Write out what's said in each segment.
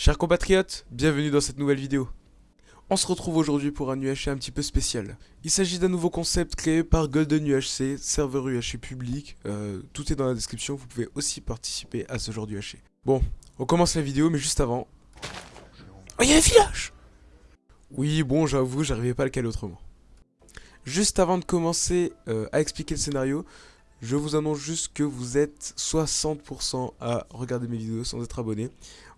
Chers compatriotes, bienvenue dans cette nouvelle vidéo. On se retrouve aujourd'hui pour un UHC un petit peu spécial. Il s'agit d'un nouveau concept créé par Golden UHC, serveur UHC public, euh, tout est dans la description, vous pouvez aussi participer à ce genre d'UHC. Bon, on commence la vidéo, mais juste avant... Oh, il y a un village Oui, bon, j'avoue, j'arrivais pas à le caler autrement. Juste avant de commencer euh, à expliquer le scénario, je vous annonce juste que vous êtes 60% à regarder mes vidéos sans être abonné.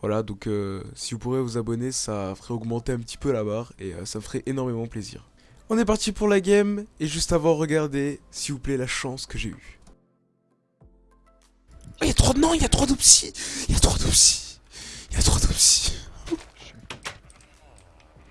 Voilà, donc euh, si vous pourrez vous abonner, ça ferait augmenter un petit peu la barre et euh, ça me ferait énormément plaisir. On est parti pour la game et juste avant, regardez, s'il vous plaît, la chance que j'ai eue. Oh, il y a trop de... Non, il y a trop d'opsies Il y a trop d'opsies Il y a trop d'opsies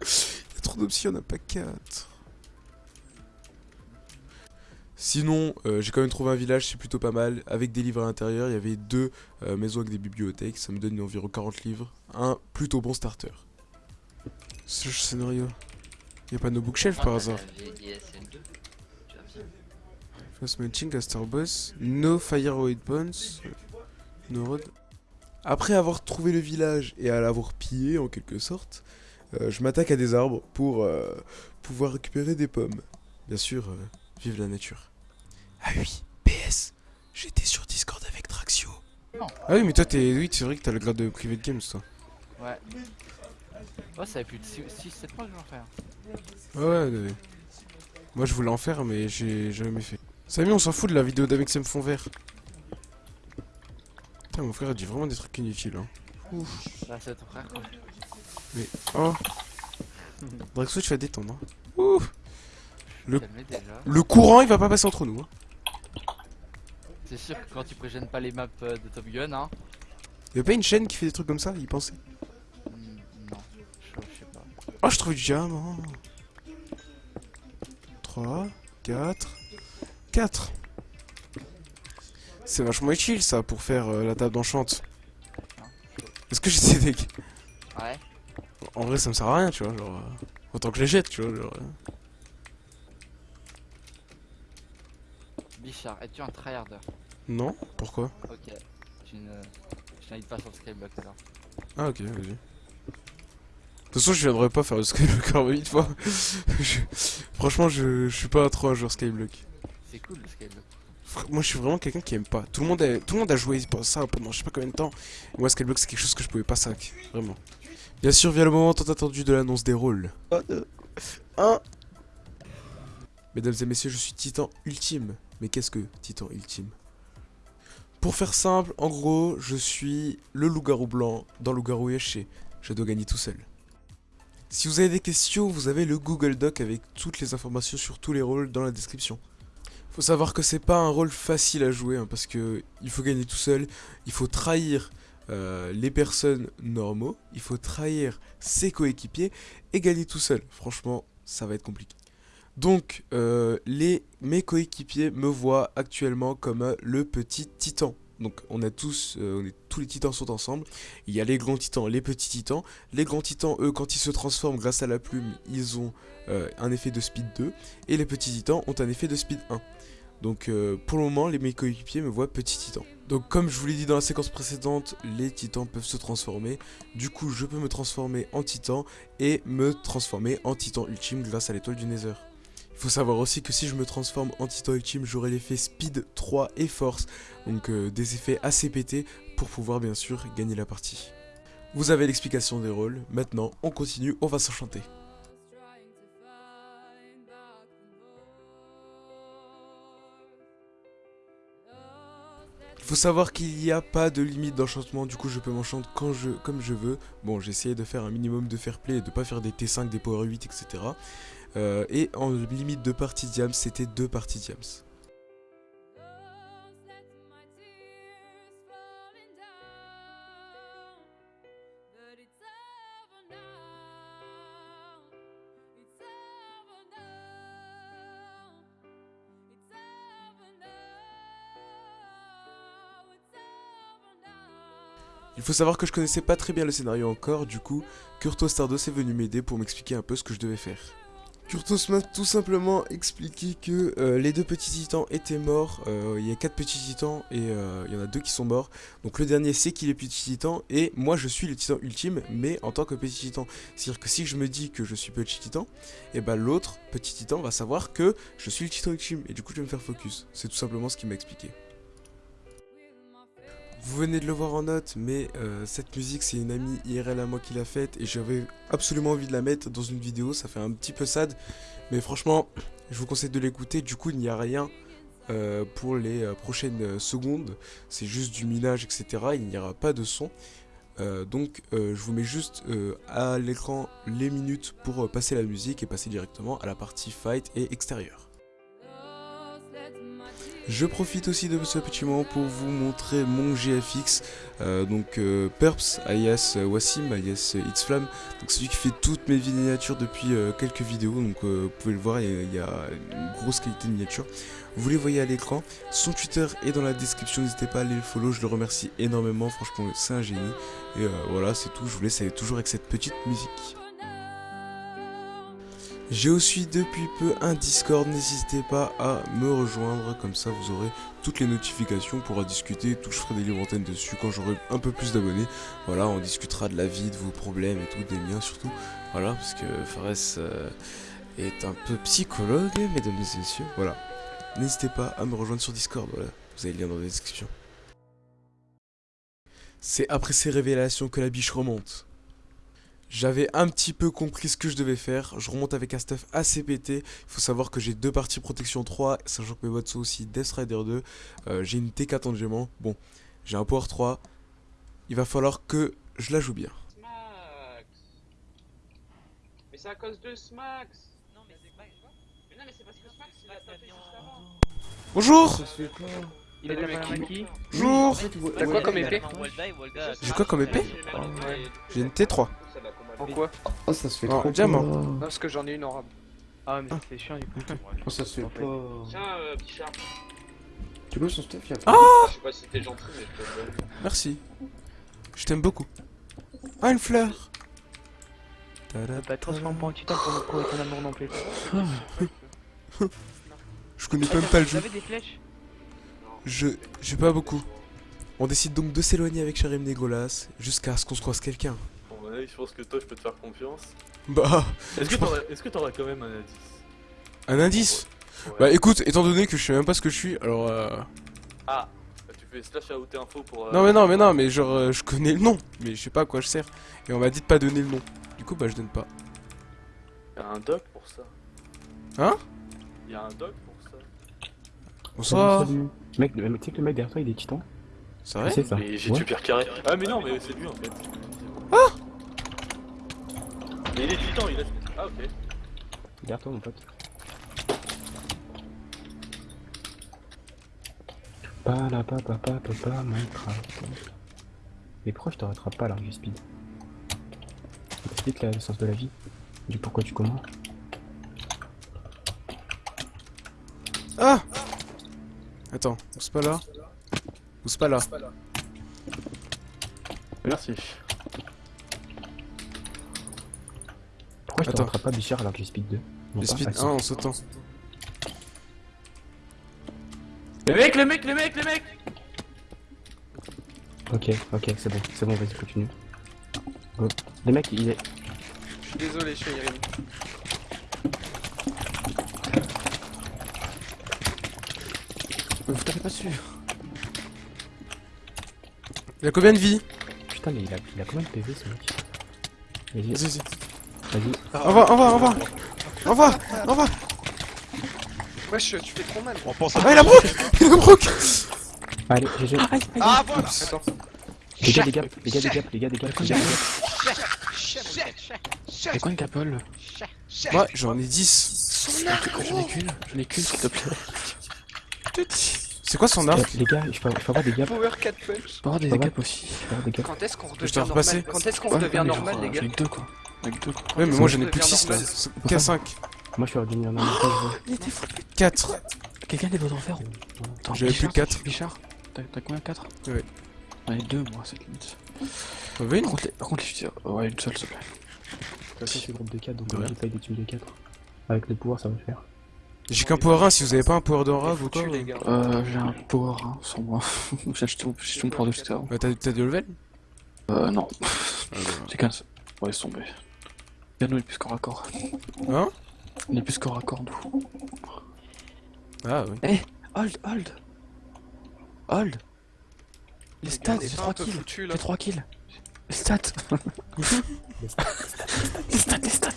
Il y a trop a pas 4. Sinon, euh, j'ai quand même trouvé un village, c'est plutôt pas mal. Avec des livres à l'intérieur, il y avait deux euh, maisons avec des bibliothèques. Ça me donne environ 40 livres. Un plutôt bon starter. Ce scénario. Il n'y a pas de bookshelf par hasard. First matching, Star Boss. No Fire Bones. No Road. Après avoir trouvé le village et à l'avoir pillé en quelque sorte, euh, je m'attaque à des arbres pour pouvoir récupérer des pommes. Bien sûr, vive la nature. Ah oui, PS, j'étais sur Discord avec Traxio. Ah oui, mais toi, t'es. Oui, c'est vrai que t'as le grade de Private Games, toi. Ouais. Oh, ça fait plus de 6-7 mois que je en faire. Ouais, ouais, Moi, je voulais en faire, mais j'ai jamais fait. Samy, on s'en fout de la vidéo d'Amexem Fond Vert. Putain, mon frère a dit vraiment des trucs inutiles. Hein. Ouf. Bah, c'est ton frère, quoi. Mais. Oh Draxo, tu vas détendre. Hein. Ouf le... le courant, il va pas passer entre nous. Hein. C'est sûr que quand tu prégènes pas les maps euh, de Top Gun, hein. Y'a pas une chaîne qui fait des trucs comme ça, il pensait hmm, Non, je, sais pas. Oh, je trouve du diamant 3, 4, 4 C'est vachement utile ça pour faire euh, la table d'enchante. Est-ce que j'ai decks Ouais. En vrai, ça me sert à rien, tu vois, genre. Euh, autant que je les jette, tu vois, genre. Bichard, es-tu un tryharder? Non, pourquoi? Ok, je n'invite pas sur le skyblock alors. Ah ok, vas-y. De toute façon, je viendrai pas faire le skyblock encore 8 fois. Franchement, je... je suis pas trop un joueur skyblock. C'est cool le skyblock. Moi, je suis vraiment quelqu'un qui aime pas. Tout le monde a, tout le monde a joué pour ça pendant je sais pas combien de temps. moi, skyblock, c'est quelque chose que je pouvais pas sac. Vraiment. Bien sûr, vient le moment tant attendu de l'annonce des rôles. 1 Mesdames et messieurs, je suis Titan Ultime. Mais qu'est-ce que Titan Ultime? Pour faire simple, en gros, je suis le loup-garou blanc dans loup-garou Yeshe. Je dois gagner tout seul. Si vous avez des questions, vous avez le Google Doc avec toutes les informations sur tous les rôles dans la description. Faut savoir que c'est pas un rôle facile à jouer hein, parce que il faut gagner tout seul, il faut trahir euh, les personnes normaux, il faut trahir ses coéquipiers et gagner tout seul. Franchement, ça va être compliqué. Donc, euh, mes coéquipiers me voient actuellement comme euh, le petit titan. Donc, on a tous, euh, tous les titans sont ensemble. Il y a les grands titans, les petits titans. Les grands titans, eux, quand ils se transforment grâce à la plume, ils ont un effet de speed 2. Et les petits titans ont un effet de speed 1. Donc pour le moment, les, mes coéquipiers me voient petit titan. Donc comme je vous l'ai dit dans la séquence précédente, les titans peuvent se transformer. Du coup, je peux me transformer en titan et me transformer en titan ultime grâce à l'étoile du Nether. Il faut savoir aussi que si je me transforme en Titan Ultime, j'aurai l'effet Speed 3 et Force, donc euh, des effets assez pétés pour pouvoir bien sûr gagner la partie. Vous avez l'explication des rôles, maintenant on continue, on va s'enchanter. Il faut savoir qu'il n'y a pas de limite d'enchantement, du coup je peux m'enchanter je, comme je veux. Bon, j'ai essayé de faire un minimum de fair play et de pas faire des T5, des Power 8, etc. Euh, et en limite de partie diams, c'était deux parties diams. Il faut savoir que je connaissais pas très bien le scénario encore, du coup, Kurto Stardos est venu m'aider pour m'expliquer un peu ce que je devais faire. Kurtos m'a tout simplement expliqué que euh, les deux petits titans étaient morts. Euh, il y a quatre petits titans et euh, il y en a deux qui sont morts. Donc le dernier sait qu'il est petit titan et moi je suis le titan ultime mais en tant que petit titan. C'est-à-dire que si je me dis que je suis petit titan, et bah l'autre petit titan va savoir que je suis le titan ultime et du coup je vais me faire focus. C'est tout simplement ce qu'il m'a expliqué. Vous venez de le voir en note, mais euh, cette musique c'est une amie IRL à moi qui l'a faite et j'avais absolument envie de la mettre dans une vidéo, ça fait un petit peu sad, mais franchement je vous conseille de l'écouter, du coup il n'y a rien euh, pour les euh, prochaines secondes, c'est juste du minage etc, il n'y aura pas de son, donc je vous mets juste à l'écran les minutes pour passer la musique et passer directement à la partie fight et extérieur. Je profite aussi de ce petit moment pour vous montrer mon GFX, euh, donc euh, Perps alias euh, Wassim alias euh, Xflam, donc celui qui fait toutes mes miniatures depuis euh, quelques vidéos, donc vous pouvez le voir, il y a- une grosse qualité de miniature. Vous les voyez à l'écran, son Twitter est dans la description, n'hésitez pas à aller le follow, je le remercie énormément, franchement c'est un génie. Et voilà, c'est tout, je vous laisse avec- toujours avec cette petite musique. J'ai aussi depuis peu un Discord, n'hésitez pas à me rejoindre, comme ça vous aurez toutes les notifications, on pourra discuter, tout, je ferai des livres antennes dessus quand j'aurai un peu plus d'abonnés. Voilà, on discutera de la vie, de vos problèmes et tout, des miens surtout. Voilà, parce que Fares euh, est un peu psychologue, mesdames et messieurs. Voilà, n'hésitez pas à me rejoindre sur Discord, voilà, vous avez le lien dans la description. C'est après ces révélations que la biche remonte. J'avais un petit peu compris ce que je devais faire. Je remonte avec un stuff assez pété. Il faut savoir que j'ai deux parties protection 3, sachant que mes bots sont aussi Death Rider 2. Euh, j'ai une T4 en diamant. Bon, j'ai un Power 3. Il va falloir que je la joue bien. Smax Mais c'est à cause de Smax Non, mais c'est pas. Mais non, mais c'est parce que Smax il a tapé juste avant Bonjour Il est qui Bonjour T'as quoi comme épée? J'ai quoi comme épée? J'ai une T3. Pourquoi Oh, ça se fait Oh, trop diamant. pas. Non, parce que j'en ai une en rab. Ah, mais c'est chiant du coup. Oh, ça se fait pas. Tiens, euh, Bichard, Tu vois son stuff, Ah je sais pas si t'es gentil, mais je te le donne. Merci. Je t'aime beaucoup. Ah, une fleur Tada. Pas transforme pas en titan pour nous prouver ton amour non plus. Je connais même pas le Vous jeu. avez des flèches Je... J'ai pas beaucoup. On décide donc de s'éloigner avec Charim Négolas jusqu'à ce qu'on se croise quelqu'un. Je pense que toi, je peux te faire confiance. Bah, Est-ce que t'auras quand même un indice? Un indice? Ouais. Bah écoute, étant donné que je sais même pas ce que je suis, alors euh... Ah bah, Tu fais slash AOT info pour. euh, Non mais non mais non mais genre euh, je connais le nom, mais je sais pas à quoi je sers. Et on m'a dit de pas donner le nom. Du coup bah je donne pas. Y a un doc pour ça. Hein? Y a un doc pour ça. Bonsoir. Salut. Mec, le- tu sais que le mec derrière toi il est titan? C'est vrai? Ça. Mais j'ai Ouais. tué Pierre Carré. Ah mais non mais c'est lui en fait. Mais il est titan, il a. Ah ok. Derrière toi mon pote. Pas la pa pa pa pa pa Minecraft. Mais pourquoi je te rattrape pas alors que j'ai speed Explique la- le sens de la vie. Du pourquoi tu comment. Ah Attends, c'est pas là Ou c'est pas là Merci. Pourquoi je te Attends. rattrape pas Bichard alors que j'ai speed 2 Non J'ai pas speed Ah, si. 1 en sautant. Les mecs, les mecs, les mecs, les mecs Ok, ok, c'est bon, c'est bon, vas-y, continue. Go. Les mecs, il est. Je suis désolé, je suis Irene. Vous tapez pas dessus Il a combien de vie? Putain, mais il a, il a combien de PV ce mec? Vas-y, Vas-y, vas-y. Vas-y. Au revoir, au revoir, au revoir. Au revoir, au revoir. Wesh, tu fais trop mal. Ah il a broc Il a broc Allez, GG. Ah, voilà Attends. Les gars, les gars, les gars, les gars, les gars, les gars, les gars. C'est quoi une capole Ouais, j'en ai 10. J'en ai qu'une, j'en ai qu'une s'il te plaît. C'est quoi son arc Les gars, je peux, je peux avoir des gaps. Power 4 punch. Je peux avoir des gaps aussi. Je peux avoir des gaps. Quand est-ce qu'on redevient normal Quand est-ce qu'on redevient normal, les gars Avec deux quoi. Avec deux quoi. Ouais mais moi j'en ai plus que devient 6 là. normal. K5. Moi je suis revenu en arrière, je veux. 4. Quelqu'un des vôtres en fer ou J'avais plus Bichard, 4. Bichard, t'as combien 4 Ouais. Ouais, deux moi, cette limite. T'en veux une Par contre, les, par contre, les fusils, ouais, une seule s'il te plaît. De toute façon, c'est groupe de 4, donc on essaye des teams de 4. Avec le pouvoir, ça va le faire. J'ai qu'un power 1, si vous avez pas un power rave ou quoi. Gars. Euh, j'ai un power hein, sur moi. j'ai acheté mon, pouvoir de tout à l'heure. Bah, t'as t'as du level Euh, non. J'ai qu'un seul. Ouais, laisse tomber. Regarde, nous, il est plus corps à corps. Hein? Il est plus corps à corps, nous. Ah oui. Hold, hold. Hold. Les stats, Les j'ai fins 3 un peu kills. J'ai 3 kills. Les stats. les stats, les stats.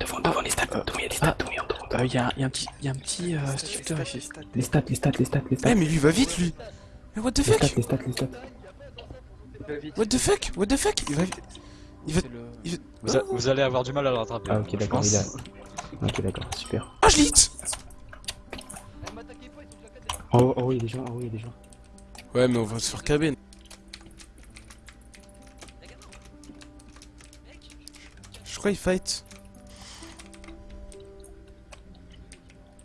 Devant, devant les stats. Devant, il y a des stats. Euh, il y, a, il y a un petit, il y a un petit euh, shifter Les ici. stats, Les stats, les stats, les stats, les stats. Eh, mais lui va vite lui Mais what the Les stats, fuck les stats, les stats. va vite. What the fuck What the fuck Il va. Il va. C'est le- Il va... Vous, a- vous allez avoir du mal à le rattraper. Ah, ok, d'accord, il a. Ok, d'accord, super. Ah, je l'ai hit En haut, en haut, il y a des gens, en haut, il y a des gens. Ouais, mais on va se faire cabine. Je crois qu'il fight.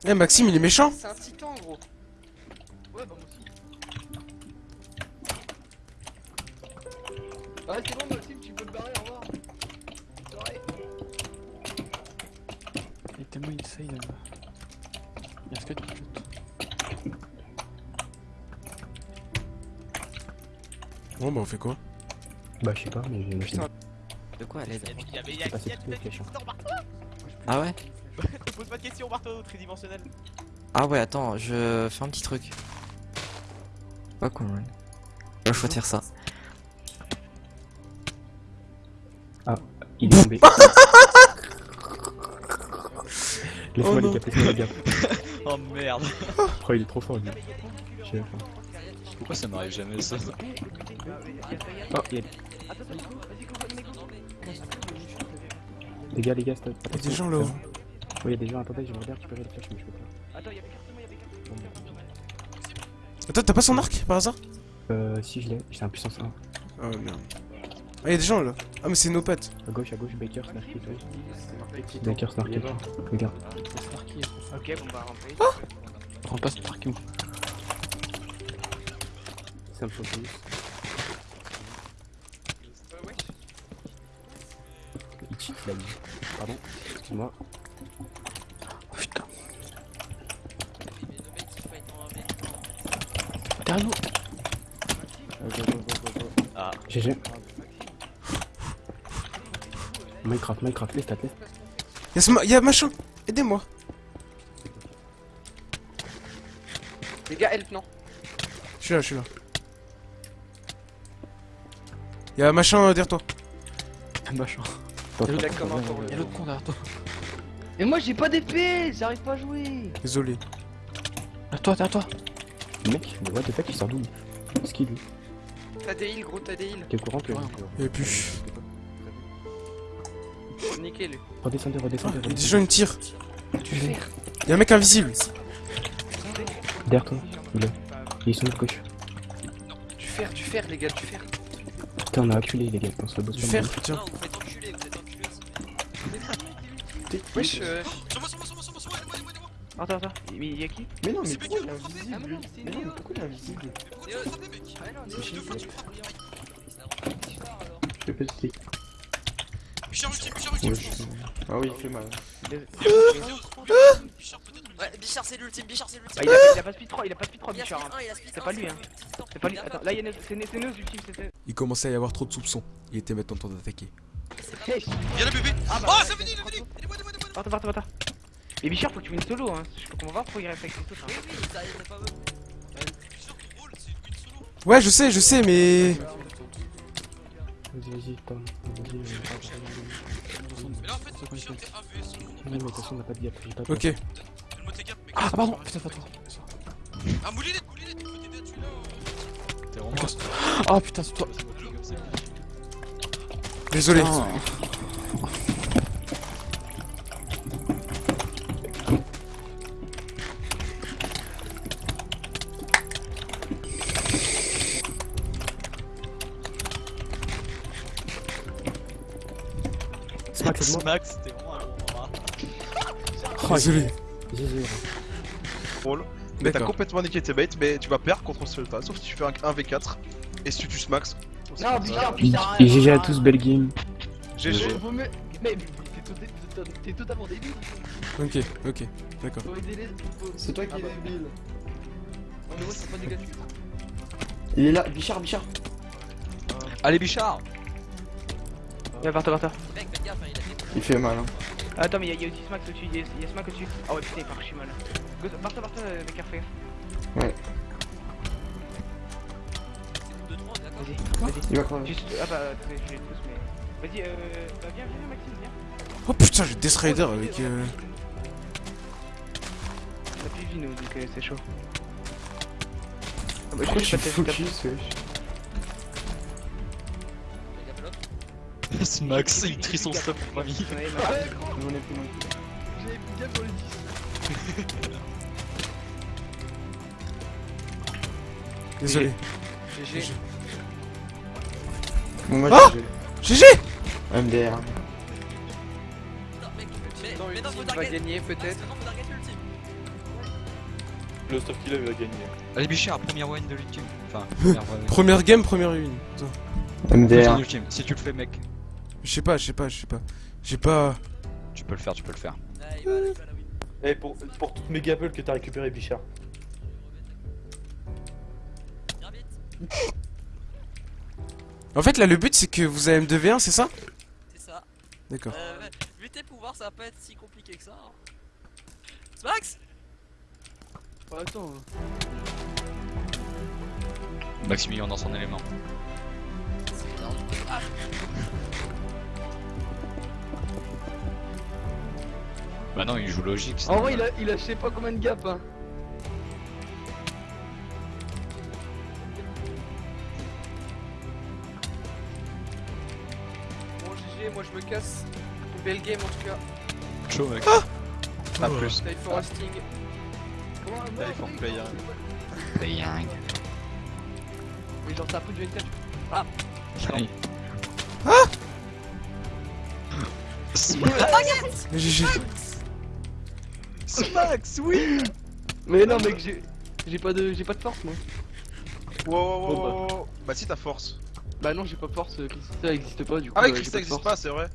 Eh, Maxime, il est méchant C'est un titan, gros. Ouais, bah moi aussi. Ouais, c'est bon, Maxime, tu peux te barrer, au revoir. Il est tellement insane. euh. Il y a ce que tu Bon, bah, on fait quoi? Bah, je sais pas, mais j'ai une machine. De quoi cette flèche. Ah ouais? Pose pas de questions, marteau tridimensionnel. Ah ouais, attends, je fais un petit truc. Pas con, ouais. Choix de faire ça. Il est tombé. Laisse-moi Oh les gars, laisse-moi les gars. Oh merde. Oh, il est trop fort lui. Pourquoi ça m'arrive jamais ça Oh, il y a Les gars, les gars, stop. Il y a des gens là-haut. Il y a des gens, attendez, je me regarde, tu peux les flèches, mais je peux pas. Attends, y'a Bécard, y'a Bécard. Bon, bah. Attends, t'as pas son arc par hasard? Euh, si je l'ai, j'ai un puissance 1. Ah, ouais, merde. Ah, y'a des gens là. Ah, mais c'est nos potes. À gauche, à gauche, Baker, Snarky, toi. Baker, Snarky. Regarde. Ok, bon bah, rentrez. Prends pas ce parking. Ça me ouais. Il cheat la vie. Pardon, excuse-moi. Go, go, go, go. Ah. GG. Minecraft, Minecraft, les stats, les stats. Y'a ce ma... y'a machin Aidez-moi Les gars, help, non. Je suis là, je suis là. Y'a machin euh, derrière toi. Machin. Attends, Il a attends, comme un attends, pour attends, Il y a l'autre con derrière toi. Mais moi, j'ai pas d'épée, j'arrive pas à jouer. Désolé. À toi, derrière toi. Mec, mais what the fuck, il sort d'où Ce qu'il lui T'as des heals, gros, t'as des heals. T'es au courant que. Plus. Niquez lui. Redescendez, gens, redescendez. ils me tirent. Tu fais Y'a un mec invisible. Derrière toi, il est. Ils sont de gauche. Du fer, du fer, les gars, du fer. Putain, on a acculé les gars, on se le bosse fer, mal. tiens. vous vous êtes aussi. Wesh, euh, il est invisible Ah, mais non, c'est Mais non, mais pourquoi il est invisible Ah, non, Mais pas. tu prends priorité. Je peux te Bichard ultime, Bichard pense. Ah oui, il fait mal. Ouais, Bichard c'est l'ultime, Bichard c'est Ah, l'ultime. il, a, il a pas speed 3, il a pas speed 3, Il a Bichard. hein. il C'est pas lui, hein. C'est pas lui. Attends, là, il y a Néo- c'est Néo ultime, c'est Il commençait à y avoir trop de soupçons. Il était maintenant temps d'attaquer. Viens le bébé Ah bah, Oh, ouais, c'est venu, il est ouais, venu Aidez-moi, aidez-moi, aidez-moi Attends, attends, attends. Mais Bichard, faut que tu viennes solo, hein. Je va voir pourquoi il reste avec. Oui, hein. oui, ça pas win. Ouais, je sais, je sais, mais. Vas-y, vas-y, Tom. Vas-y, vas-y. Mais là, en fait, Bichard, t'es AV, solo. Non, mais de toute façon, on n'a pas de gap, j'ai pas de Ok. Ah pardon. Putain, pas toi. Ah, Moulinette, Moulinette, tu peux t'aider à tuer là. euh. T'es vraiment Ah putain, c'est toi. Désolé. Putain. Moi. Max, c'était vraiment un moment. Oh, Désolé. GG. Mais t'as complètement niqué tes baits, mais tu vas perdre contre ce pas, sauf si tu fais un 1v4 et si tu tues Max. Non, Bichard, Et Bichard. GG à tous, belle game. GG. Mais T'es totalement débile. Ok, ok, d'accord. C'est toi qui Ah es bah. débile. Non, mais moi, c'est pas négatif. Il est là, Bichard, Bichard. Allez, Bichard Viens, par toi, par toi. Hein, il fait mal. Hein. Attends, mais y'a y a aussi Smack au-dessus, y'a y a Smack au-dessus. Ah ouais, putain, il part archi mal. Go- Par toi, par toi, euh, mec, fais gaffe. C'est 2 3 d'accord Vas-y, vas-y. Il va crever. Juste, ah bah, attendez, je les pousse, mais. Vas-y, euh. Bah, viens, viens, Maxime, viens. Oh putain, j'ai Death Rider avec. euh, On a plus nous, donc euh, c'est chaud. Ah bah, Pourquoi je vais je tape. focus, wesh l'autre. Max, il trie son stuff pour famille. Ouais, Ouais, Max. plus loin. j'avais plus bien pour le 10. Désolé. GG. Bon, moi Ah j'ai GG MDR. Putain, mec, mais, Dans mais non, faut va gagner, Ah, peut-être. non. Le stuff qu'il a, il va gagner. Allez, Bichard, première win de l'ultime. Enfin, première win. Première game, première. Putain. MDR. Si tu le fais, mec, Je sais pas, je sais pas, je sais pas. J'ai pas. tu peux le faire, tu peux le faire. Eh, pour, pour toutes mes gapels que t'as récupéré, Bichard. En fait, là, le but c'est que vous avez M2V1, c'est ça C'est ça. D'accord. Euh, vu tes pouvoirs, ça va pas être si compliqué que ça. hein. Smax Oh, attends. Maximilien dans son élément. Ah, Bah non, il joue logique. En vrai, il a, il a je sais pas combien de gap. Hein. Bon, GG, moi je me casse. Belle game en tout cas. Chaud, mec. Ah Pas plus. Life for Sting. Comment un Là, il faut payer. Mais genre, t'as pris du N4. Allez. GG. Max, oui Mais non, mec, j'ai. J'ai pas de. J'ai pas de force, moi. Wow, wow, wow, Bon, bah. wow, wow. Bah, si t'as force. Bah, non, j'ai pas de force. euh, Ça existe pas, du coup. Ah, ouais, euh, Chris, j'ai ça de existe pas, c'est vrai.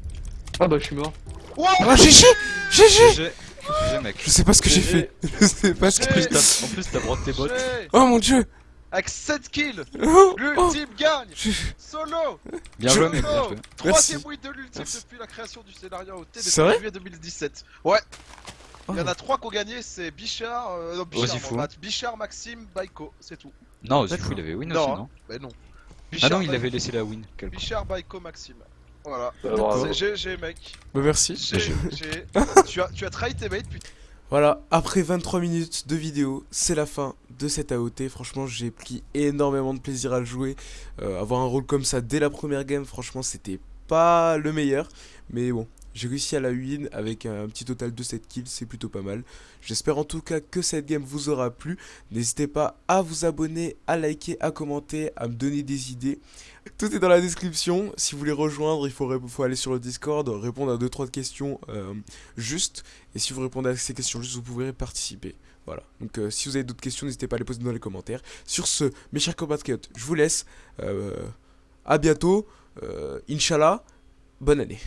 Ah, bah, je suis mort. Wow Ah, GG GG GG. Mec. Je sais pas ce que j'ai fait. Je sais pas ce que. plus, t'as- en plus, t'as broqué tes bottes. J'ai- Oh mon dieu Avec 7 kills, Oh, oh. l'ultime gagne Je- Solo Bien joué, mec. Bien Solo joué. Troisième win de l'ultime depuis la création du scénario depuis vrai? juillet 2017. Ouais Oh. Il y en a trois qui ont gagné, c'est Bichard, euh, non, Bichard, Ozifou. Bichard, Maxime, Baiko, c'est tout. Non, D'accord. Zifou, il avait win Non, aussi, hein. non Bah non. Ah Bichard, non, il avait laissé la win. Bichard, Baiko, Maxime. Voilà. Bravo. C'est GG, mec. Bah merci. G- G- tu as, tu as trahi tes mates, putain. Voilà, après 23 minutes de vidéo, c'est la fin de cette AOT. Franchement, j'ai pris énormément de plaisir à le jouer. Euh, avoir un rôle comme ça dès la première game, franchement, c'était pas le meilleur. Mais bon, j'ai réussi à la win avec un petit total de 7 kills, c'est plutôt pas mal. J'espère en tout cas que cette game vous aura plu. N'hésitez pas à vous abonner, à liker, à commenter, à me donner des idées. Tout est dans la description. Si vous voulez rejoindre, il faut, aller sur le Discord, répondre à 2-3 questions euh, justes. Et si vous répondez à ces questions justes, vous pourrez participer. Voilà. Donc euh, si vous avez d'autres questions, n'hésitez pas à les poser dans les commentaires. Sur ce, mes chers compatriotes, je vous laisse. Euh, à bientôt. Euh, Inch'Allah. Bonne année.